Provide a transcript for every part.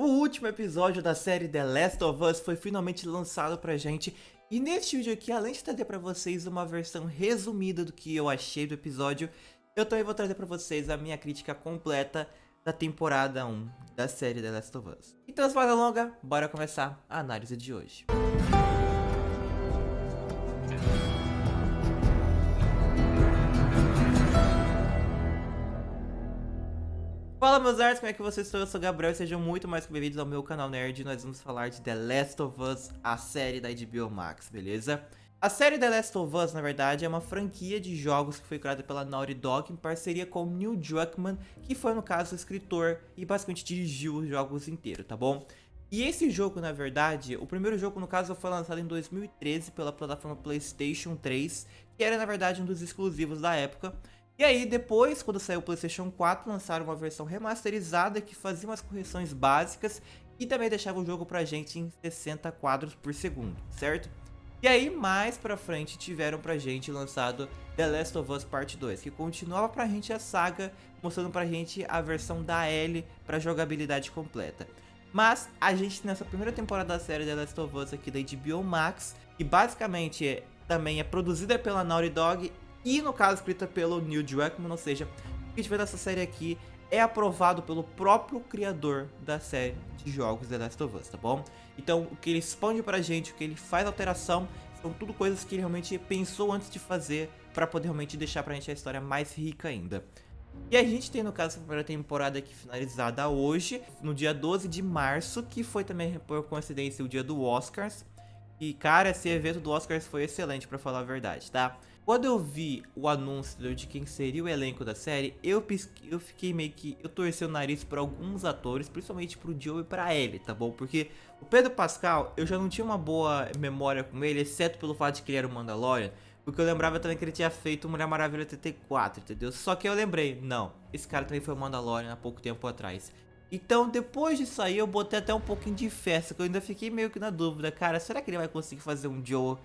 O último episódio da série The Last of Us foi finalmente lançado pra gente e neste vídeo aqui, além de trazer pra vocês uma versão resumida do que eu achei do episódio, eu também vou trazer pra vocês a minha crítica completa da temporada 1 da série The Last of Us. Então, sem mais longa, bora começar a análise de hoje. Fala meus artes, como é que vocês estão? Eu sou o Gabriel e sejam muito mais bem-vindos ao meu canal Nerd Nós vamos falar de The Last of Us, a série da HBO Max, beleza? A série The Last of Us, na verdade, é uma franquia de jogos que foi criada pela Naughty Dog em parceria com Neil Druckmann, que foi, no caso, o escritor e basicamente dirigiu os jogos inteiros, tá bom? E esse jogo, na verdade, o primeiro jogo, no caso, foi lançado em 2013 pela plataforma PlayStation 3, que era, na verdade, um dos exclusivos da época, e aí, depois, quando saiu o PlayStation 4, lançaram uma versão remasterizada que fazia umas correções básicas e também deixava o jogo pra gente em 60 quadros por segundo, certo? E aí, mais pra frente, tiveram pra gente lançado The Last of Us Part 2, que continuava pra gente a saga, mostrando pra gente a versão da Ellie pra jogabilidade completa. Mas a gente, nessa primeira temporada da série The Last of Us aqui da HBO Max, que basicamente é, também é produzida pela Naughty Dog e no caso escrita pelo Neil Druckmann, ou seja, o que vê nessa série aqui é aprovado pelo próprio criador da série de jogos The Last of Us, tá bom? Então, o que ele expande pra gente, o que ele faz alteração, são tudo coisas que ele realmente pensou antes de fazer para poder realmente deixar pra gente a história mais rica ainda. E a gente tem, no caso, a primeira temporada aqui finalizada hoje, no dia 12 de março, que foi também, por coincidência, o dia do Oscars. E, cara, esse evento do Oscars foi excelente, pra falar a verdade, tá? Quando eu vi o anúncio de quem seria o elenco da série, eu, eu fiquei meio que... Eu torci o nariz para alguns atores, principalmente pro Joe e pra Ellie, tá bom? Porque o Pedro Pascal, eu já não tinha uma boa memória com ele, exceto pelo fato de que ele era o Mandalorian. Porque eu lembrava também que ele tinha feito Mulher Maravilha 84, entendeu? Só que eu lembrei, não, esse cara também foi o Mandalorian há pouco tempo atrás. Então, depois disso aí, eu botei até um pouquinho de festa, que eu ainda fiquei meio que na dúvida. Cara, será que ele vai conseguir fazer um Joe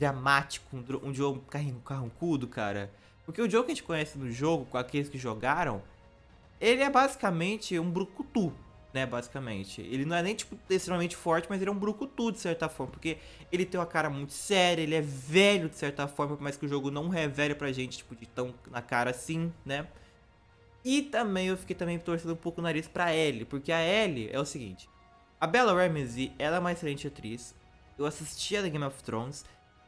dramático, um, um jogo carrancudo, cara. Porque o jogo que a gente conhece no jogo, com aqueles que jogaram, ele é basicamente um brucutu, né, basicamente. Ele não é nem, tipo, extremamente forte, mas ele é um brucutu, de certa forma, porque ele tem uma cara muito séria, ele é velho, de certa forma, mas que o jogo não revele pra gente, tipo, de tão na cara assim, né. E também eu fiquei também torcendo um pouco o nariz pra Ellie, porque a Ellie é o seguinte, a Bella Ramsey, ela é uma excelente atriz, eu assisti a The Game of Thrones,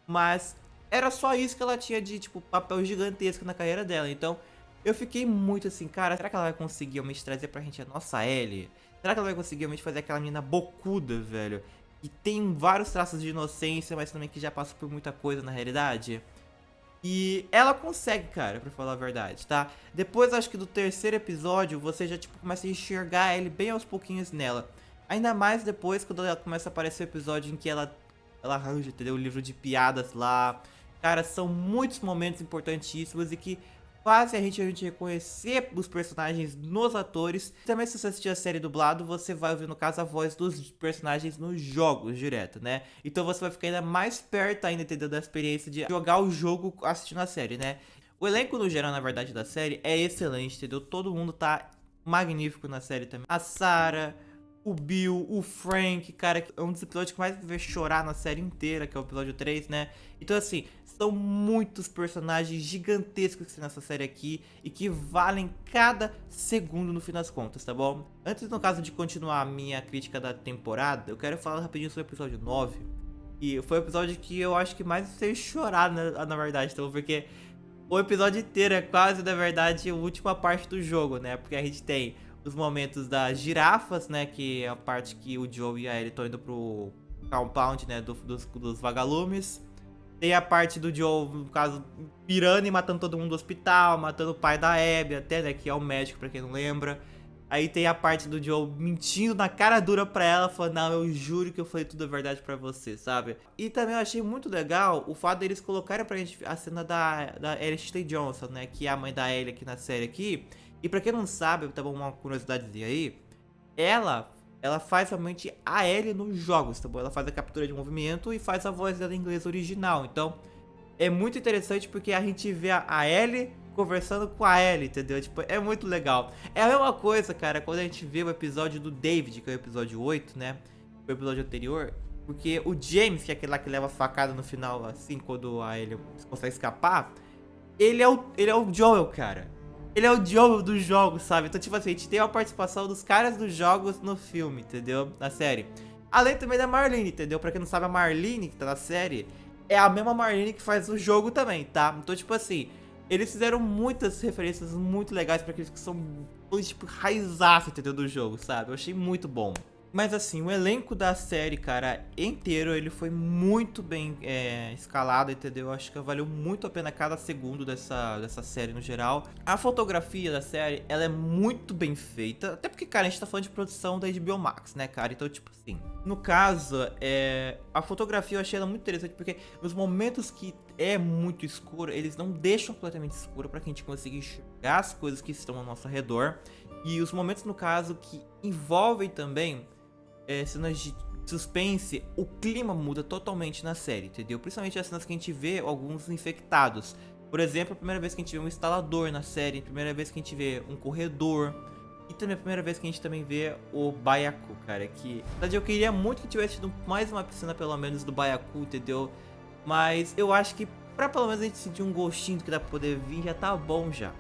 mas era só isso que ela tinha de, tipo, papel gigantesco na carreira dela. Então, eu fiquei muito assim, cara, será que ela vai conseguir realmente trazer pra gente a nossa Ellie? Será que ela vai conseguir realmente fazer aquela menina bocuda, velho? E tem vários traços de inocência, mas também que já passa por muita coisa na realidade. E ela consegue, cara, pra falar a verdade, tá? Depois, acho que do terceiro episódio, você já, tipo, começa a enxergar ele bem aos pouquinhos nela. Ainda mais depois, quando ela começa a aparecer o episódio em que ela ela arranja, entendeu? O livro de piadas lá. Cara, são muitos momentos importantíssimos e que fazem a gente, a gente reconhecer os personagens nos atores. Também se você assistir a série dublado, você vai ouvir, no caso, a voz dos personagens nos jogos direto, né? Então você vai ficar ainda mais perto ainda, entendeu? Da experiência de jogar o jogo assistindo a série, né? O elenco no geral, na verdade, da série é excelente, entendeu? Todo mundo tá magnífico na série também. A Sarah o Bill, o Frank, cara, é um dos episódios que mais me vê chorar na série inteira, que é o episódio 3, né? Então, assim, são muitos personagens gigantescos que tem nessa série aqui e que valem cada segundo no fim das contas, tá bom? Antes, no caso de continuar a minha crítica da temporada, eu quero falar rapidinho sobre o episódio 9. E foi o episódio que eu acho que mais fez chorar, na, na verdade, então, porque o episódio inteiro é quase, na verdade, a última parte do jogo, né? Porque a gente tem os momentos das girafas, né? Que é a parte que o Joe e a Ellie estão indo pro compound, né? Do, dos, dos vagalumes. Tem a parte do Joe, no caso, pirando e matando todo mundo do hospital, matando o pai da Abby até, né? Que é o médico, pra quem não lembra. Aí tem a parte do Joe mentindo na cara dura pra ela, falando, não, eu juro que eu falei tudo a verdade pra você, sabe? E também eu achei muito legal o fato deles colocarem pra gente a cena da, da Ellie Johnson, né? Que é a mãe da Ellie aqui na série aqui. E pra quem não sabe, tá bom, uma curiosidadezinha aí, ela, ela faz realmente a Ellie nos jogos, tá bom? Ela faz a captura de movimento e faz a voz dela em inglês original, então é muito interessante porque a gente vê a Ellie conversando com a Ellie, entendeu? Tipo, é muito legal. É a mesma coisa, cara, quando a gente vê o episódio do David, que é o episódio 8, né? O episódio anterior. Porque o James, que é aquele lá que leva a facada no final, assim, quando a Ellie consegue escapar, ele é o, ele é o Joel, cara. Ele é o Joel dos jogos, sabe? Então, tipo assim, a gente tem a participação dos caras dos jogos no filme, entendeu? Na série. Além também da Marlene, entendeu? Pra quem não sabe, a Marlene, que tá na série, é a mesma Marlene que faz o jogo também, tá? Então, tipo assim, eles fizeram muitas referências muito legais pra aqueles que são, tipo, raizaço, entendeu? Do jogo, sabe? Eu achei muito bom. Mas assim, o elenco da série, cara, inteiro, ele foi muito bem é, escalado, entendeu? Eu acho que valeu muito a pena cada segundo dessa, dessa série no geral. A fotografia da série, ela é muito bem feita, até porque, cara, a gente tá falando de produção da HBO Max, né, cara? Então, tipo assim, no caso, é, a fotografia eu achei ela muito interessante, porque os momentos que é muito escuro, eles não deixam completamente escuro para que a gente consiga enxergar as coisas que estão ao nosso redor. E os momentos, no caso, que envolvem também é, cenas de suspense, o clima muda totalmente na série, entendeu? Principalmente as cenas que a gente vê alguns infectados. Por exemplo, a primeira vez que a gente vê um instalador na série, a primeira vez que a gente vê um corredor. E também a primeira vez que a gente também vê o Baiacu, cara, que... Na verdade, eu queria muito que tivesse tido mais uma piscina, pelo menos, do Baiacu, entendeu? Mas eu acho que pra pelo menos a gente sentir um gostinho do que dá pra poder vir, já tá bom já.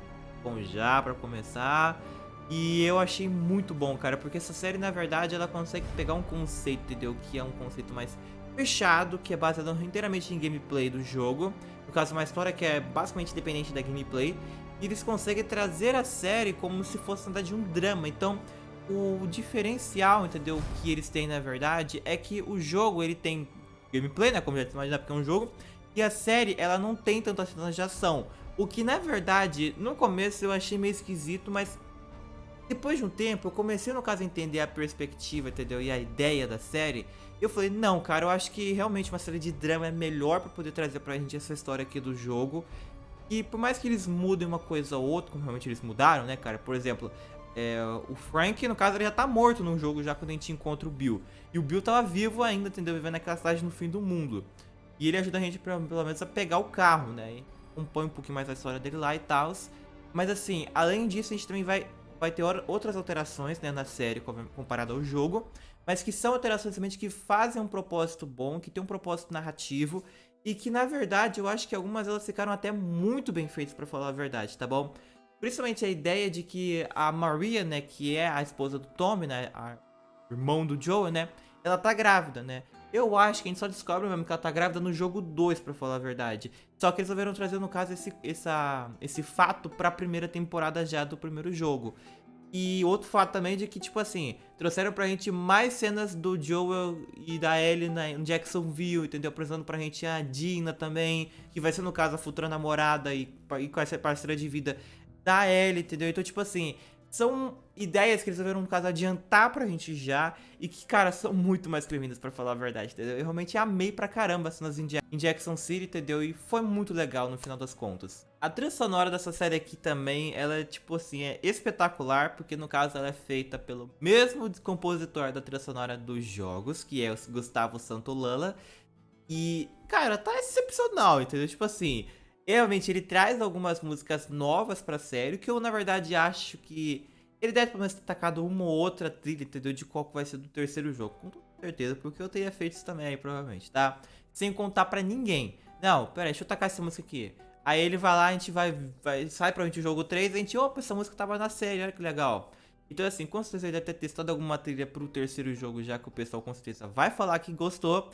Bom já, pra começar. E eu achei muito bom, cara, porque essa série, na verdade, ela consegue pegar um conceito, entendeu? Que é um conceito mais fechado, que é baseado inteiramente em gameplay do jogo. No caso, uma história que é basicamente independente da gameplay. E eles conseguem trazer a série como se fosse, na verdade, um drama. Então, o diferencial, entendeu? Que eles têm, na verdade, é que o jogo, ele tem gameplay, né? Como já imaginar, porque é um jogo. E a série, ela não tem tantas cenas de ação. O que, na verdade, no começo eu achei meio esquisito, mas depois de um tempo, eu comecei, no caso, a entender a perspectiva, entendeu? E a ideia da série. Eu falei, não, cara, eu acho que realmente uma série de drama é melhor pra poder trazer pra gente essa história aqui do jogo. E por mais que eles mudem uma coisa ou outra, como realmente eles mudaram, né, cara? Por exemplo, é, o Frank, no caso, ele já tá morto no jogo já quando a gente encontra o Bill. E o Bill tava vivo ainda, entendeu? Vivendo naquela cidade no fim do mundo. E ele ajuda a gente, pelo menos, a pegar o carro, né? E compõe um pouquinho mais a história dele lá e tal. Mas assim, além disso, a gente também vai vai ter outras alterações né, na série comparado ao jogo, mas que são alterações realmente que fazem um propósito bom, que tem um propósito narrativo e que na verdade eu acho que algumas delas ficaram até muito bem feitas para falar a verdade, tá bom? Principalmente a ideia de que a Maria, né, que é a esposa do Tommy, né, a irmão do Joe, né, ela tá grávida, né? Eu acho que a gente só descobre mesmo que ela tá grávida no jogo 2, pra falar a verdade. Só que eles resolveram trazer, no caso, esse, essa, esse fato pra primeira temporada já do primeiro jogo. E outro fato também de que, tipo assim, trouxeram pra gente mais cenas do Joel e da Ellie na, em Jacksonville, entendeu? Apresentando pra gente a Dina também, que vai ser, no caso, a futura namorada e, e com essa parceira de vida da Ellie, entendeu? Então, tipo assim, são ideias que eles resolveram, no caso, adiantar pra gente já e que, cara, são muito mais bem-vindas pra falar a verdade, entendeu? Eu realmente amei pra caramba as cenas em Jackson City, entendeu? E foi muito legal no final das contas. A trilha sonora dessa série aqui também, ela é, tipo assim, é espetacular, porque no caso ela é feita pelo mesmo compositor da trilha sonora dos jogos, que é o Gustavo Santolala. E, cara, tá excepcional, entendeu? Tipo assim, Realmente, ele traz algumas músicas novas pra série, que eu, na verdade, acho que ele deve pelo menos ter tacado uma ou outra trilha, entendeu? De qual vai ser do terceiro jogo. Com certeza, porque eu teria feito isso também aí, provavelmente, tá? Sem contar pra ninguém. Não, pera aí, deixa eu tacar essa música aqui. Aí ele vai lá, a gente vai, vai sai pra gente o jogo 3, a gente, opa, essa música tava na série, olha que legal. Então assim, com certeza ele deve ter testado alguma trilha pro terceiro jogo, já que o pessoal com certeza vai falar que gostou.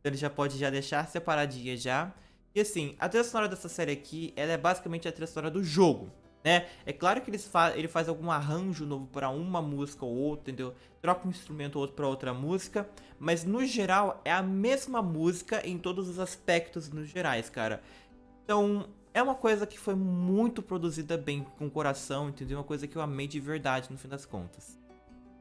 Então ele já pode já deixar separadinha já. E assim, a trilha sonora dessa série aqui, ela é basicamente a trilha sonora do jogo, né? É claro que eles fa ele faz algum arranjo novo para uma música ou outra, entendeu? Troca um instrumento ou outro para outra música, mas no geral é a mesma música em todos os aspectos nos gerais, cara. Então, é uma coisa que foi muito produzida bem, com coração, entendeu? Uma coisa que eu amei de verdade, no fim das contas.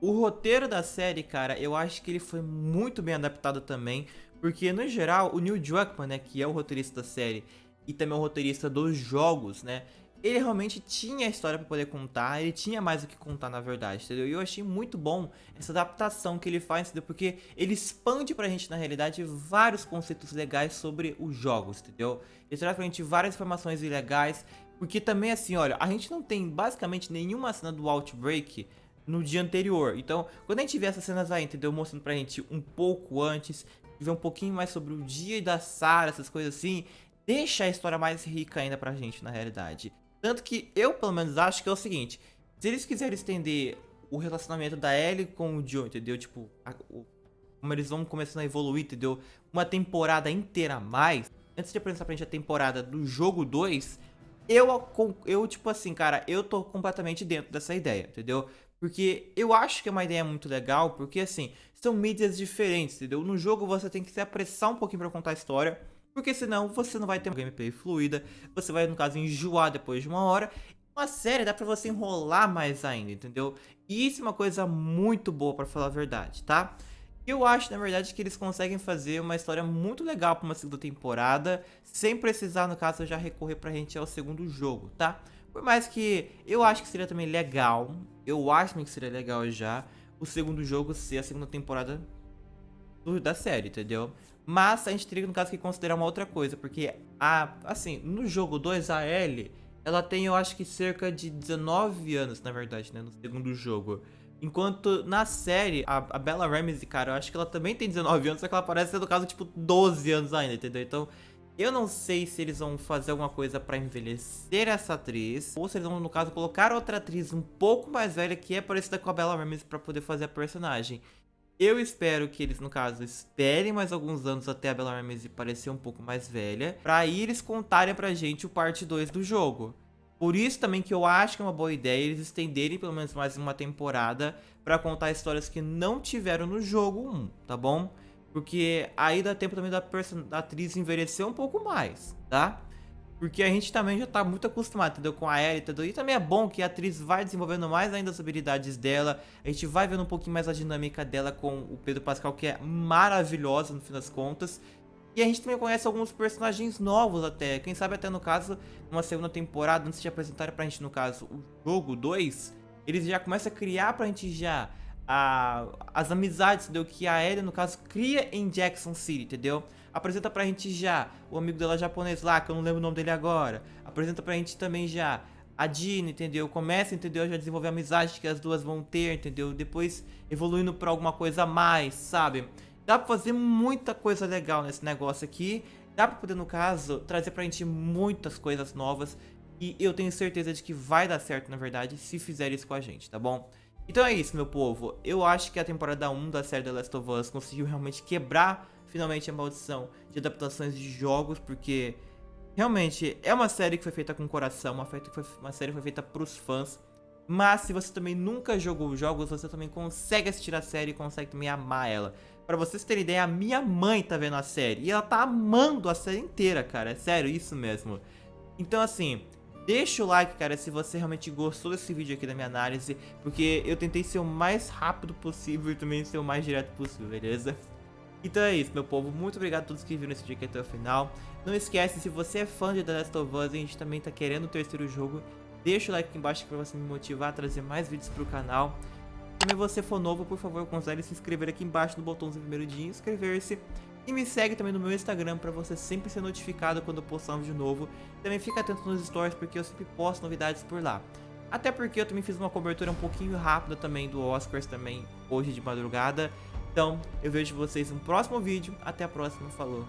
O roteiro da série, cara, eu acho que ele foi muito bem adaptado também, porque, no geral, o Neil Druckmann, né, que é o roteirista da série e também o roteirista dos jogos, né, ele realmente tinha a história para poder contar, ele tinha mais o que contar na verdade, entendeu? E eu achei muito bom essa adaptação que ele faz, entendeu? Porque ele expande pra gente, na realidade, vários conceitos legais sobre os jogos, entendeu? Ele traz pra gente várias informações legais Porque também assim, olha, a gente não tem basicamente nenhuma cena do Outbreak no dia anterior. Então, quando a gente vê essas cenas aí, entendeu? Mostrando pra gente um pouco antes, ver um pouquinho mais sobre o dia da Sarah, essas coisas assim, deixa a história mais rica ainda pra gente, na realidade. Tanto que eu, pelo menos, acho que é o seguinte, se eles quiserem estender o relacionamento da Ellie com o Joe, entendeu? Tipo, a, o, como eles vão começando a evoluir, entendeu? Uma temporada inteira a mais, antes de apresentar pra gente a temporada do jogo 2, eu, eu, tipo assim, cara, eu tô completamente dentro dessa ideia, entendeu? Porque eu acho que é uma ideia muito legal, porque assim, são mídias diferentes, entendeu? No jogo você tem que se apressar um pouquinho pra contar a história, porque senão você não vai ter uma gameplay fluida, você vai, no caso, enjoar depois de uma hora. Uma série dá pra você enrolar mais ainda, entendeu? E isso é uma coisa muito boa, pra falar a verdade, tá? Eu acho, na verdade, que eles conseguem fazer uma história muito legal pra uma segunda temporada, sem precisar, no caso, já recorrer pra gente ao segundo jogo, tá? Por mais que eu acho que seria também legal, eu acho que seria legal já o segundo jogo ser a segunda temporada do, da série, entendeu? Mas a gente teria, no caso, que considerar uma outra coisa, porque, a, assim, no jogo 2, a Ellie, ela tem, eu acho que cerca de 19 anos, na verdade, né, no segundo jogo. Enquanto na série, a, a Bella Ramsey, cara, eu acho que ela também tem 19 anos, só que ela parece ser, no caso, tipo, 12 anos ainda, entendeu? Então, eu não sei se eles vão fazer alguma coisa pra envelhecer essa atriz, ou se eles vão, no caso, colocar outra atriz um pouco mais velha, que é parecida com a Bella Ramsey, pra poder fazer a personagem. Eu espero que eles, no caso, esperem mais alguns anos até a Bella Ramsey parecer um pouco mais velha, pra aí eles contarem pra gente o parte 2 do jogo. Por isso também que eu acho que é uma boa ideia eles estenderem pelo menos mais uma temporada para contar histórias que não tiveram no jogo 1, tá bom? Porque aí dá tempo também da, da atriz envelhecer um pouco mais, tá? Porque a gente também já tá muito acostumado, entendeu? Com a Ellie, entendeu? E também é bom que a atriz vai desenvolvendo mais ainda as habilidades dela. A gente vai vendo um pouquinho mais a dinâmica dela com o Pedro Pascal, que é maravilhosa no fim das contas. E a gente também conhece alguns personagens novos até. Quem sabe até no caso, numa segunda temporada, antes de apresentarem pra gente, no caso, o jogo 2, eles já começam a criar pra gente já a, as amizades, entendeu? Que a Ellie, no caso, cria em Jackson City, entendeu? Apresenta pra gente já o amigo dela japonês lá, que eu não lembro o nome dele agora. Apresenta pra gente também já a Dina, entendeu? Começa, entendeu? Já desenvolver amizade que as duas vão ter, entendeu? Depois evoluindo pra alguma coisa a mais, sabe? Dá pra fazer muita coisa legal nesse negócio aqui. Dá pra poder, no caso, trazer pra gente muitas coisas novas. E eu tenho certeza de que vai dar certo, na verdade, se fizer isso com a gente, tá bom? Então é isso, meu povo. Eu acho que a temporada 1 da série The Last of Us conseguiu realmente quebrar, finalmente, a maldição de adaptações de jogos, porque... Realmente, é uma série que foi feita com coração, uma, feita, uma série que foi feita pros fãs. Mas se você também nunca jogou jogos, você também consegue assistir a série e consegue também amar ela. Pra vocês terem ideia, a minha mãe tá vendo a série e ela tá amando a série inteira, cara. É sério, isso mesmo. Então, assim, deixa o like, cara, se você realmente gostou desse vídeo aqui da minha análise, porque eu tentei ser o mais rápido possível e também ser o mais direto possível, beleza? Então é isso, meu povo. Muito obrigado a todos que viram esse vídeo aqui até o final. Não esquece, se você é fã de The Last of Us e a gente também tá querendo o terceiro jogo, deixa o like aqui embaixo pra você me motivar a trazer mais vídeos pro canal também você for novo, por favor, considere se inscrever aqui embaixo no botãozinho vermelho de inscrever-se. E me segue também no meu Instagram para você sempre ser notificado quando eu postar um vídeo novo. Também fica atento nos stories porque eu sempre posto novidades por lá. Até porque eu também fiz uma cobertura um pouquinho rápida também do Oscars também hoje de madrugada. Então, eu vejo vocês no próximo vídeo. Até a próxima. Falou.